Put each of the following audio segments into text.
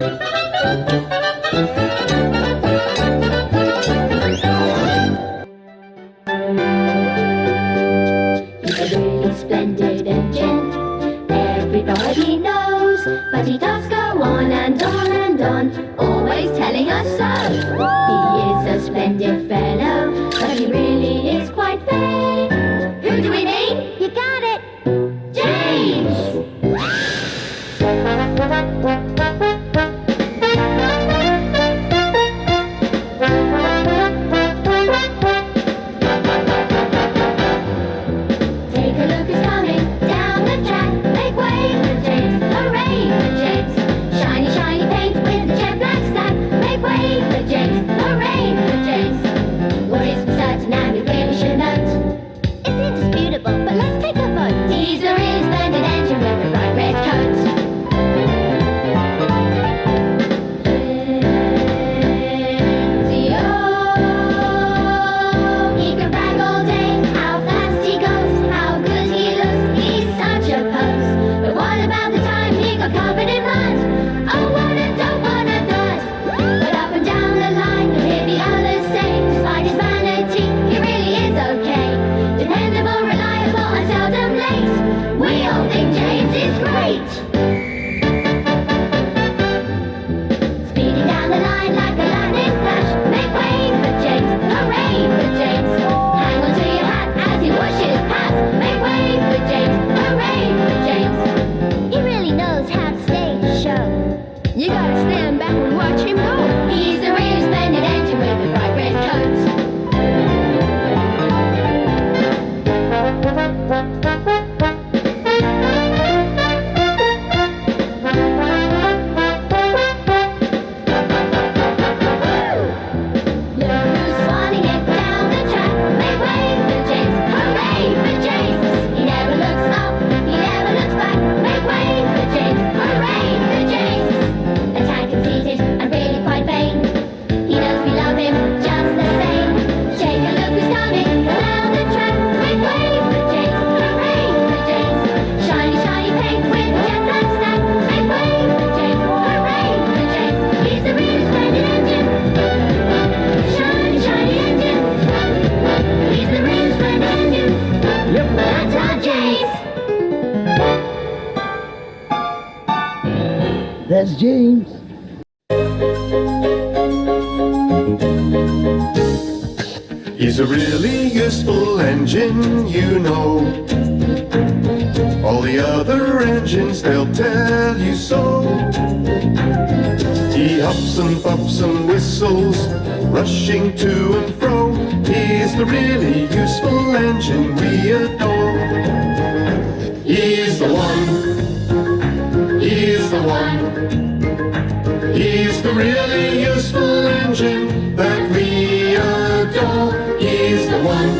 But he does go on and on and on, always telling us so. He is a splendid fellow, but he really is quite fair. James. He's a really useful engine, you know. All the other engines, they'll tell you so. He hops and puffs and whistles, rushing to and fro. He's the really useful engine we adore. He's the one. He's the one a really useful engine that we adore. He's the one,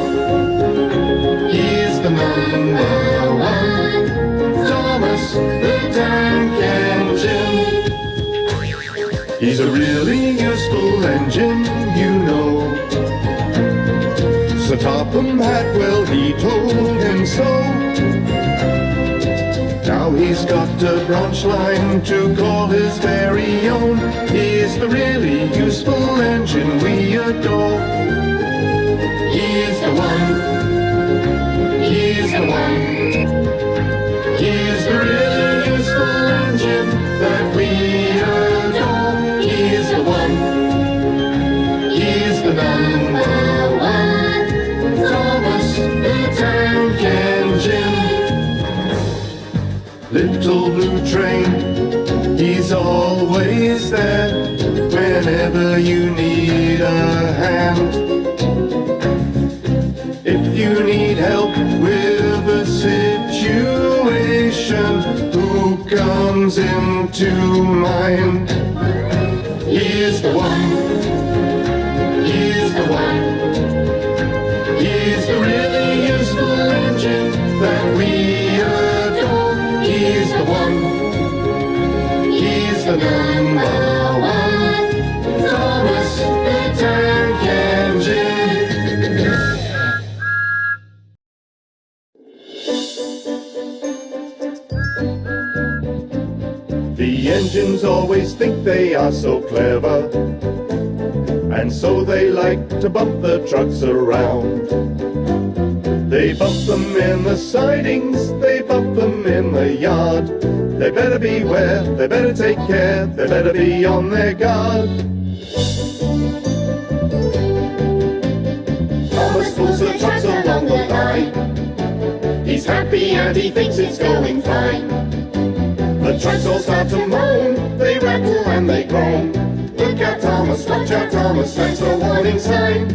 he's the number one, Thomas the tank engine. He's a really useful engine, you know. Sir Topham Hatwell, he told him so. He's got a branch line to call his very own. He's the really useful engine we adore. He's the one. He's the one. He's always there whenever you need a hand. If you need help with a situation, who comes into mind? He is the one The engines always think they are so clever And so they like to bump the trucks around. They bump them in the sidings, they bump them in the yard. They better beware, they better take care, they better be on their guard. Happy and he thinks it's going fine. The trucks all start to moan, they rattle and they groan. Look out Thomas, watch out Thomas, that's a warning sign.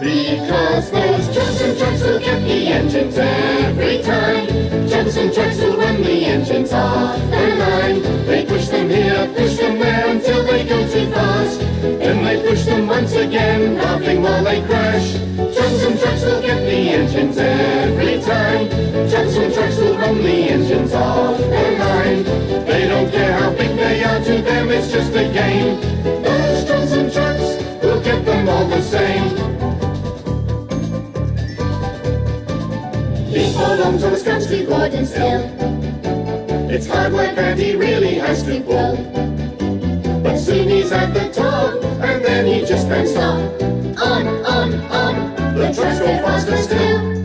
Because those Johnson trucks will get the engines every time. Johnson trucks will run the engines off the line. They push them here, push them there until they go too fast. Then they push them once again, laughing while they crash. Johnson trucks will get the engines still. It's hard work and he really has to pull. But soon he's at the top, and then he just can't stop. On, on, on, the trucks go faster still.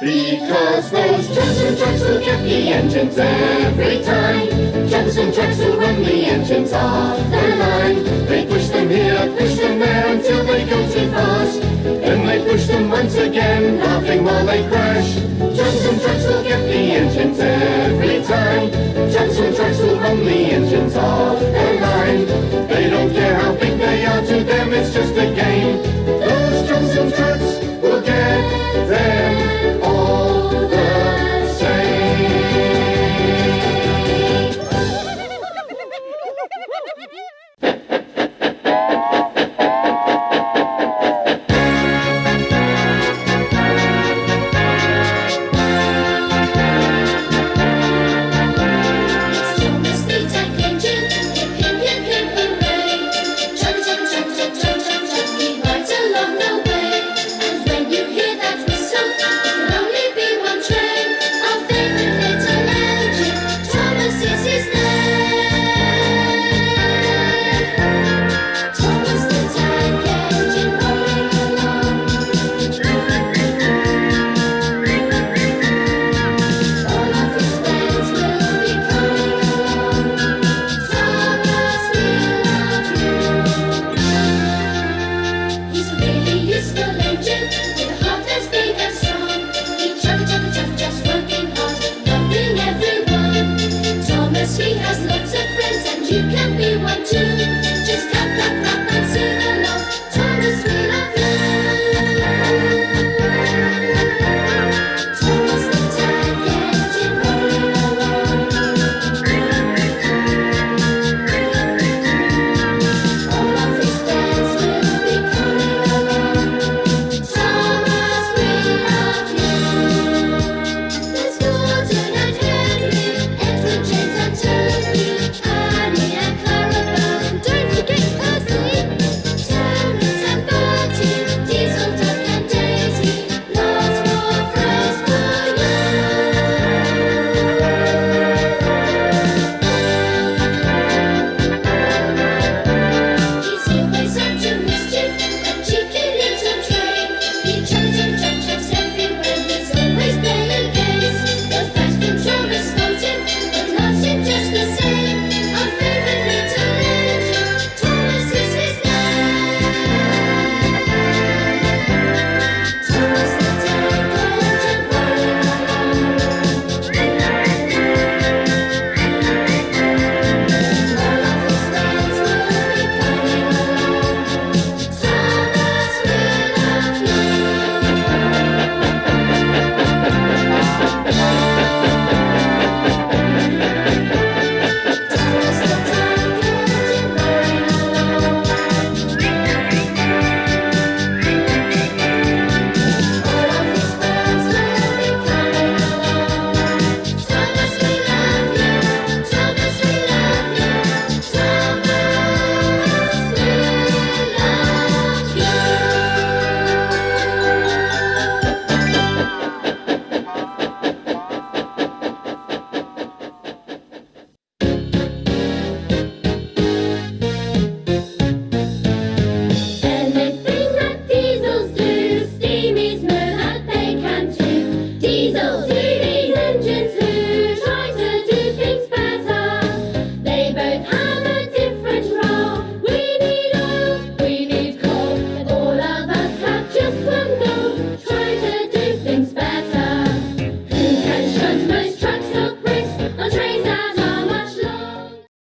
Because those Johnson trucks will get the engines every time. Johnson trucks will run the engines off the line. They